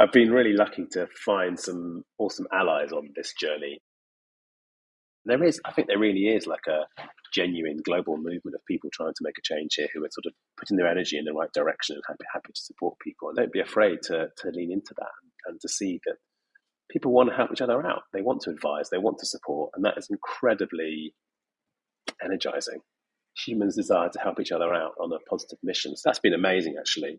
I've been really lucky to find some awesome allies on this journey. There is, I think, there really is like a genuine global movement of people trying to make a change here who are sort of putting their energy in the right direction and happy, happy to support people. And don't be afraid to, to lean into that and, to see that people want to help each other out. They want to advise, they want to support, and that is incredibly energizing. Humans desire to help each other out on a positive mission. So that's been amazing, actually.